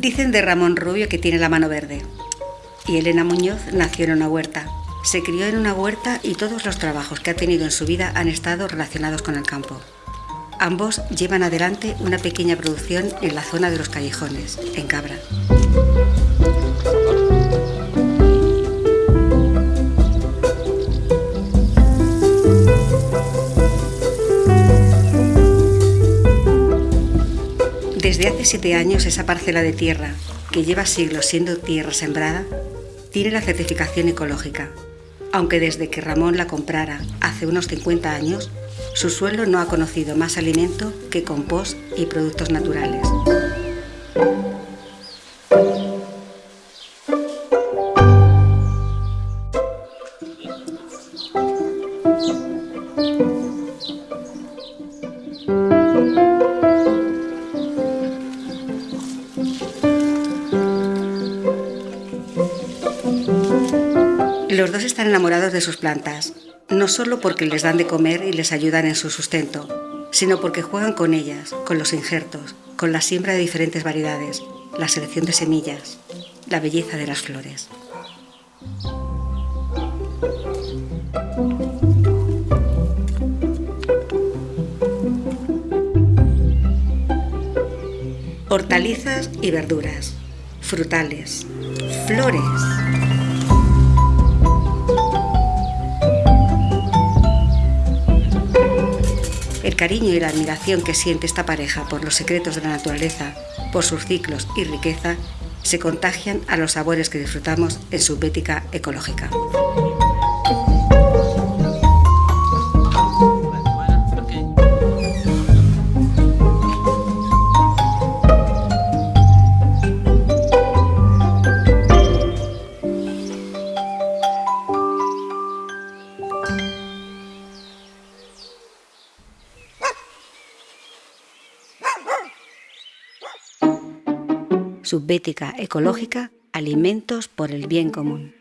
Dicen de Ramón Rubio que tiene la mano verde. Y Elena Muñoz nació en una huerta. Se crió en una huerta y todos los trabajos que ha tenido en su vida han estado relacionados con el campo. Ambos llevan adelante una pequeña producción en la zona de los callejones, en Cabra. Desde hace siete años esa parcela de tierra, que lleva siglos siendo tierra sembrada, tiene la certificación ecológica, aunque desde que Ramón la comprara hace unos 50 años, su suelo no ha conocido más alimento que compost y productos naturales. Los dos están enamorados de sus plantas, no solo porque les dan de comer y les ayudan en su sustento, sino porque juegan con ellas, con los injertos, con la siembra de diferentes variedades, la selección de semillas, la belleza de las flores. Hortalizas y verduras, frutales, flores. El cariño y la admiración que siente esta pareja por los secretos de la naturaleza, por sus ciclos y riqueza, se contagian a los sabores que disfrutamos en su bética ecológica. Subbética ecológica, alimentos por el bien común.